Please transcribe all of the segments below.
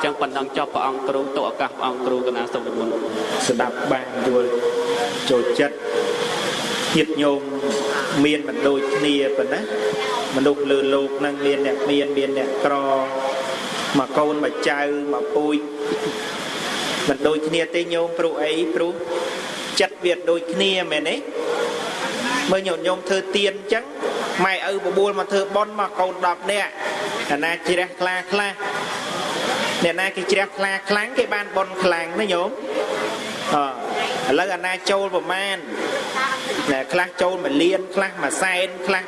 អញ្ចឹងប៉ុណ្ណឹងចប់ព្រះអង្គគ្រូទុកឱកាសព្រះអង្គគ្រូកណាសូមនិមន្តស្ដាប់បានយល់ចូលចិត្តញាតិញោមមានមិនដូចគ្នាប៉ុណ្ណាមនុស្សលើលោកហ្នឹងមានអ្នកមានមានអ្នកក្រមកកូនមកចៅមកពូជមិនដូចគ្នាទេញោមព្រោះអីព្រោះចិត្តវាដូចគ្នាមែនទេមើលញោមញោមធ្វើទៀនអញ្ចឹងម៉ែឪបបួលមកធ្វើបន់មកកូន10នាក់អាណាជ្រះខ្លាខ្លះ អ្នកណាគេជ្រះខ្លាខ្លាំងគេបានបន់ខ្លាំងណាញោមអឥឡូវអាណាចូលប្រមាណណែខ្លះចូល1លានខ្លះ1សែនខ្លះ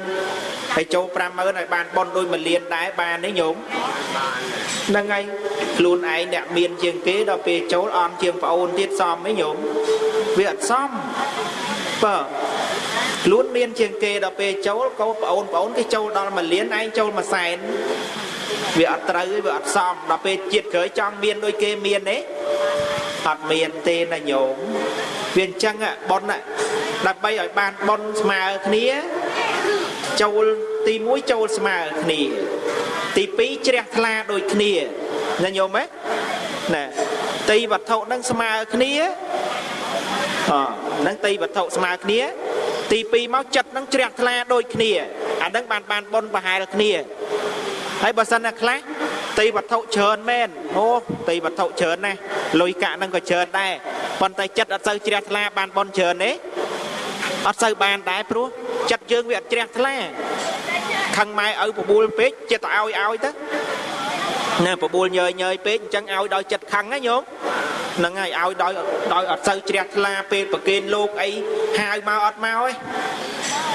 50000ហើយចូល50000ឲ្យបានបនដូច1លានដែរបានទេញោមហ្នឹងហើយខ្លួនឯងអ្នកមានជាងគេដល់ពេលចូលអន់ជាងប្អូនទៀតសមទេញោមវាអត់សមបើ ខ្លួនមានជាងគេដល់ពេលចូលកូនប្អូនប្អូនគេចូលដល់1លានឯងចូល1សែនវាអត់ត្រូវវាអត់សមដល់ពេលជាតិក្រោយចង់មានដូចគេមានទេអត់មានទេណាញោមវាអញ្ចឹងប៉ុនដើម្បីឲ្យបានប៉ុនស្មើគ្នាចូលទី1ចូលស្មើគ្នាទី2ជ្រះថ្លាដូចគ្នាណាញោមណាណាទីវត្ថុនឹងស្មើគ្នាអហ្នឹងទីវត្ថុស្មើគ្នា ទី2មកចិត្តនឹងជ្រះថ្លាដូចគ្នាអាហ្នឹងបានបានប៉ុនប្រហែលគ្នាហើយបើសិនណាខ្លះទីវត្ថុច្រើនមែនអូទីវត្ថុច្រើនណាស់លុយកាក់ហ្នឹងក៏ច្រើនដែរប៉ុន្តែចិត្តអត់សូវជ្រះថ្លាបានបនច្រើនទេអត់សូវបានដែរព្រោះចិត្តយើងវាអត់ជ្រះថ្លាខឹងម៉ែឪបបួលពេកចិត្តទៅឲ្យឲ្យទៅណាបបួលញយញយពេកអញ្ចឹងឲ្យដោយចិត្តខឹងណាញោម ហ្នឹងហើយឲ្យដោយដោយអត់សូវជ្រះថ្លាពេលប្រគេនលោកអីហៅមកអត់មកទេ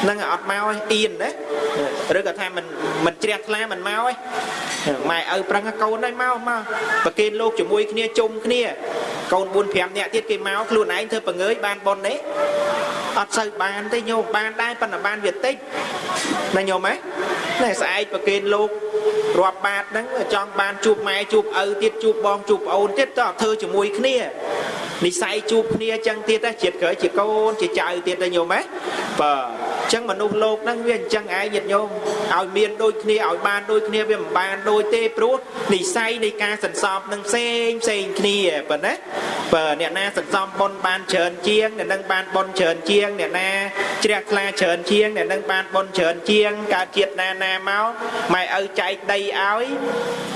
ហ្នឹងអត់មកអៀនណាឬក៏ថាមិនមិនជ្រះថ្លាមិនមកទេម៉ែឪប្រឹងកូនហើយមកមកប្រគេនលោកជាមួយគ្នាជុំគ្នាកូន4 5នាក់ទៀតគេមកខ្លួនឯងធ្វើបង្ងើយបានប៉ុនទេអត់សូវបានទេញោមបានដែរប៉ុន្តែបានវាតិចណាញោមហ៎ណែស្អែកប្រគេនលោក រាប់បាតហ្នឹងចង់បានជួបម៉ែជួបឪទៀតជួបបងជួបប្អូនទៀតតើធ្វើជាមួយគ្នានិស័យជួបគ្នាចឹងទៀតណាជាតិក្រោយជាកូនជាចៅទៀតណាញោមហ៎បាទចឹងមនុស្សលោកហ្នឹងវាអញ្ចឹងឯងញាតិញោមឲ្យមានដូចគ្នាឲ្យបានដូចគ្នាវាមិនបានដូចទេព្រោះនិស័យនៃការសន្សំនឹងផ្សេងផ្សេងគ្នាប៉ុណ្ណា បើអ្នកណាសន្សំបុណ្យបានច្រើនជាងអ្នកនឹងបានបុណ្យច្រើនជាងអ្នកណាជ្រះថ្លាច្រើនជាងអ្នកនឹងបានបុណ្យច្រើនជាងកើតជាតិណាណាមកម៉ែឪចែកដីឲ្យ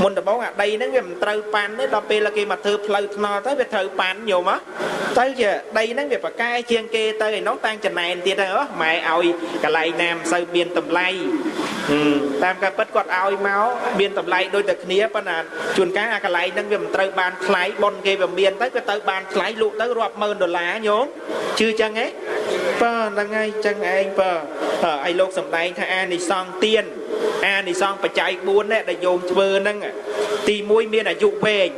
មុនដំបូងអាដីហ្នឹងវាមិនត្រូវប៉ាន់ទេដល់ពេលគេមកធ្វើផ្លូវថ្នល់ទៅវាត្រូវប៉ាន់ញោមហ៎ ទៅជាដីហ្នឹងវាប្រកែជាងគេទៅឯនោះតាំងចំណែនទៀតទៅម៉ែឲ្យកន្លែងណាមិនសូវមានតម្លៃតាមការពិតគាត់ឲ្យមកមានតម្លៃដូចតែគ្នាប៉ុន្តែជួនកាលអាកន្លែងហ្នឹងវាមិនត្រូវបានថ្លៃប៉ុនគេវាមានទៅក៏ទៅបានថ្លៃលក់ទៅរាប់ម៉ឺនដុល្លារញោមជឿចឹងហ៎បើហ្នឹងហើយចឹងឯងបើឲ្យលោកសំដែងថាអានិសង្ឃទៀនអានិសង្ឃបច្ច័យ4នេះដែលយោមធ្វើហ្នឹងទី1មានអាយុវែង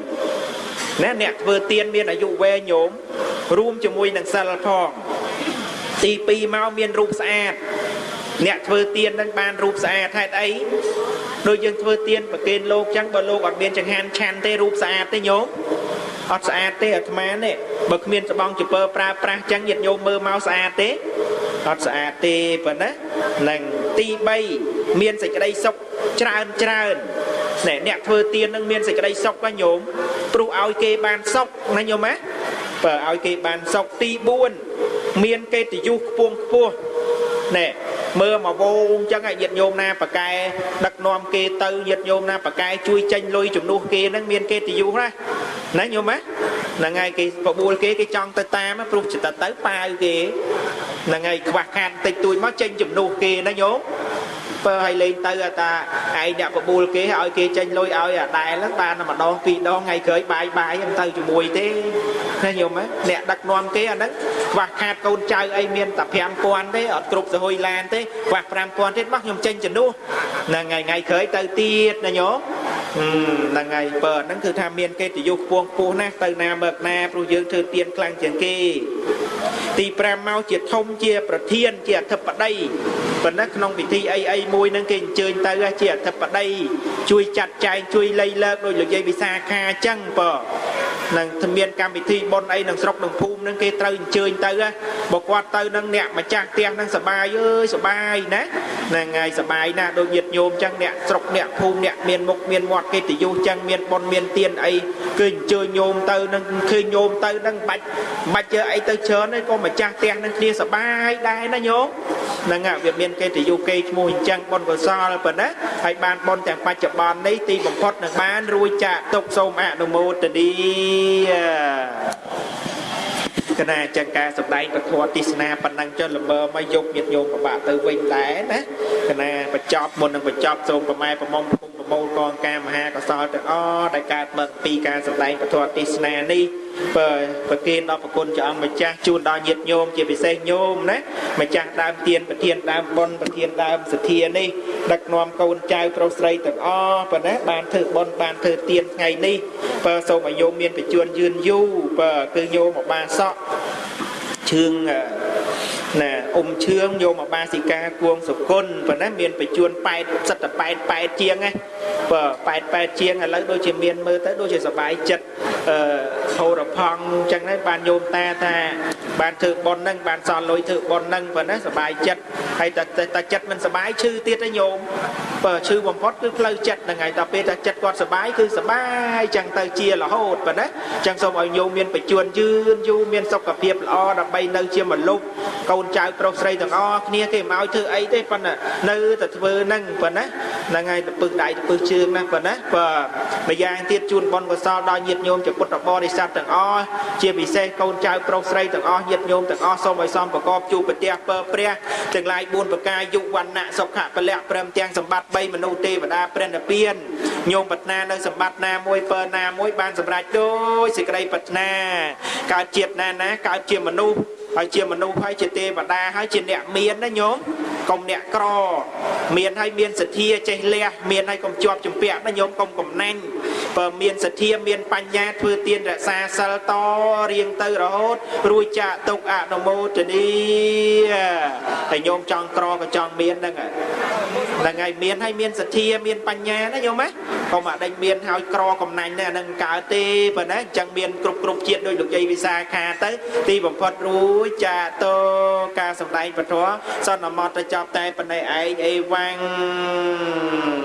ណាអ្នកធ្វើទៀនមានអាយុវែងញោម រួមជាមួយនឹងសិលផងទី2មកមានរូបស្អាតអ្នកធ្វើទៀននឹងបានរូបស្អាតហេតុអីដូចយើងធ្វើទៀនប្រគេនលោកចឹងបើលោកអត់មានចង្ហាន់ឆាន់ទេរូបស្អាតទេញោមអត់ស្អាតទេអាត្មានេះបើគ្មានស្បង់ជពើប្រើប្រាស់ចឹងញាតិញោមមើលមកស្អាតទេអត់ស្អាតទេប៉ុណ្ណានឹងទី3មានសេចក្តីសុខច្រើនច្រើនណែអ្នកធ្វើទៀននឹងមានសេចក្តីសុខណាញោមព្រោះឲ្យគេបានសុខណាញោមណា បើឲ្យគេបានសុខទី4មានកិត្តិយសខ្ពង់ខ្ពស់ណែមើលមកវងចឹងឲ្យញាតិញោមណាប៉កែដឹកនាំគេទៅញាតិញោមណាប៉កែជួយចេញលុយជំនួសគេហ្នឹងមានកិត្តិយសណាណាញោមណាហ្នឹងហើយគេបបួលគេគេចង់ទៅតាមព្រោះចិត្តទៅប៉ាវគេហ្នឹងហើយខ្វះខាតតិចតួចមកចេញជំនួសគេណាញោមពើឲ្យលេងទៅតាឯងអ្នកបបួលគេឲ្យគេចេញលុយឲ្យអាដែលហ្នឹងបានតែម្ដងពីរដងថ្ងៃក្រោយបាយបាយមិនទៅជាមួយទេ ណាញោមអ្នកដឹកនាំគេអាហ្នឹងខ្វះខាតកូនចៅអីមានតែ5000ទេអត់គ្រប់សហុយឡានទេខ្វះ5000ទៀតមកខ្ញុំចេញជំនួសហ្នឹងហើយថ្ងៃក្រោយទៅទៀតណាញោមហ្នឹងហើយបើហ្នឹងគឺថាមានកិត្តិយសខ្ពង់ខ្ពស់ណាស់ទៅណាមើកណាព្រោះយើងធ្វើទៀនខ្លាំងជាងគេ ទី5មកជាធំជា ប្រធាន ជាអធិបតីប៉ុន្តែក្នុងពិធីអីអីមួយហ្នឹងគេអញ្ជើញទៅជាអធិបតីជួយចាត់ចែងជួយលៃលើកដោយលោកយាយវិសាខាអញ្ចឹងបើ នឹងមានកម្មវិធីបុណ្យអីនឹងស្រុកនឹងភូមិនឹងគេត្រូវអញ្ជើញទៅហ៎បើគាត់ទៅនឹងអ្នកម្ចាស់ផ្ទះនឹងសបាយអើយសបាយណាហ្នឹងហើយសបាយណាស់ដូចញាតិញោមចឹងអ្នកស្រុកអ្នកភូមិអ្នកមានមុខមានមាត់កិត្តិយសចឹងមានបុណ្យមានទានអីគឺអញ្ជើញញោមទៅនឹងឃើញញោមទៅនឹងបាច់បាច់ជើអីទៅច្រើនទេក៏ម្ចាស់ផ្ទះនឹងគ្នាសបាយដែរណាញោម ហ្នឹងហើយវាមានកិត្តិយសគេឈ្មោះអញ្ចឹងបុណ្យកុសលប៉ុណ្ណាហើយបានបុណ្យទាំងបច្ចុប្បន្ននេះទីបំផុតនឹងបានរួចចាកទុកសូមអនុមោទនីកណាចឹងការសម្ដែងពធទេសនាប៉ុណ្ណឹងចុះល្មើមកយកញាតញោមប្របាក់ទៅវិញដែរណាកណាបញ្ចប់មុននឹងបញ្ចប់សូមប្រម៉ែប្រមុំគុំ ប្រមូលកងការមហាកុសលទាំងអស់ដែលកើតមកពីការសម្ដែងពធទេសនានេះបើប្រគេនដល់ប្រគុណព្រះអង្គម្ចាស់ជូនដល់ញាតិញោមជាពិសេសញោមណាម្ចាស់ដើមទានប្រធានដើមបុណ្យប្រធានដើមសទ្ធានេះដឹកនាំកូនចៅប្រុសស្រីទាំងអស់ប៉ុណ្ណាបានធ្វើបុណ្យបានធ្វើទានថ្ងៃនេះបើសូមឲ្យញោមមានបញ្ជួនយឺនយូរបើគឺញោមមកបានសក់ជឿង ណាអ៊ុំឈឿងយកមកបាសិកាគួងសុគន្ធប៉ុណ្ណាមានបញ្ជួន8សិតតែ8 8ជាងណាបើ8 8ជាងឥឡូវដូចជាមានមើលទៅដូចជាសបាយចិត្ត អឺហូរផង់អញ្ចឹងហើយបានយោមតាថា បានធ្វើប៉ុនហ្នឹងបានសល់លុយធ្វើប៉ុនហ្នឹងប៉ុណ្ណាសបាយចិត្តហើយតែតែចិត្តមិនសបាយឈឺទៀតទេញោមបើឈឺបំផុតគឺផ្លូវចិត្តហ្នឹងហើយតែពេលតែចិត្តគាត់សបាយគឺសបាយអញ្ចឹងទៅជារហូតប៉ុណ្ណាអញ្ចឹងសូមឲ្យញោមមានបញ្ជួនយឺនយូរមានសុខភាពល្អដើម្បីនៅជាមនុស្សកូនចៅប្រុសស្រីទាំងអស់គ្នាគេមិនឲ្យធ្វើអីទេប៉ុន្តែនៅតែធ្វើហ្នឹងប៉ុណ្ណា ហ្នឹងហើយទៅពឹសដៃទៅពឹសជើងណាប៉ុណ្ណាបើម្យ៉ាងទៀតជូនបុណ្យកុសលដល់ញាតិញោមជាពុទ្ធបរិស័ទទាំងអស់ជាពិសេសកូនចៅប្រុសស្រីទាំងអស់ញាតិញោមទាំងអស់សូមឲ្យសំប្រកបជួបប្រទះពើព្រះទាំងឡាយ4ប្រការយុវណ្ណៈសុខៈពលៈព្រមទាំងសម្បត្តិ3មនុស្សទេវតាព្រះនិព្វានញោមប្រាថ្នានៅសម្បត្តិណាមួយពើណាមួយបានសម្រេចដោយសេចក្តីប្រាថ្នាកើតជាតិណាណាកើតជាមនុស្ស ហើយជាមនុស្សហើយជាទេវតាហើយជាអ្នកមានណាញោមកុំអ្នកក្រ មានហើយមានសទ្ធាចេះលះមានហើយកុំជាប់ជំពាក់ណាញោមកុំកំណាញ់ បើមានសទ្ធាមានបញ្ញាធ្វើទានរក្សាសិលតរៀងទៅរហូតរួចចាកទុកអនុមោទនីតែញោមចង់ក្រក៏ចង់មានហ្នឹងហ្នឹងហើយមានហើយមានសទ្ធាមានបញ្ញាណាញោមណាកុំអាដេញមានហើយក្រកំណាញ់ទេអានឹងកើតទេប៉ុណ្ណាអញ្ចឹងមានគ្រប់គ្រប់ជាតិដោយលោកយាយវិសាខាទៅ ទីបំផុតរួចចាតោការសម្ដែងពធសន្មតទៅចប់តែប៉ុណ្ណេះឯងអេវ៉ាំង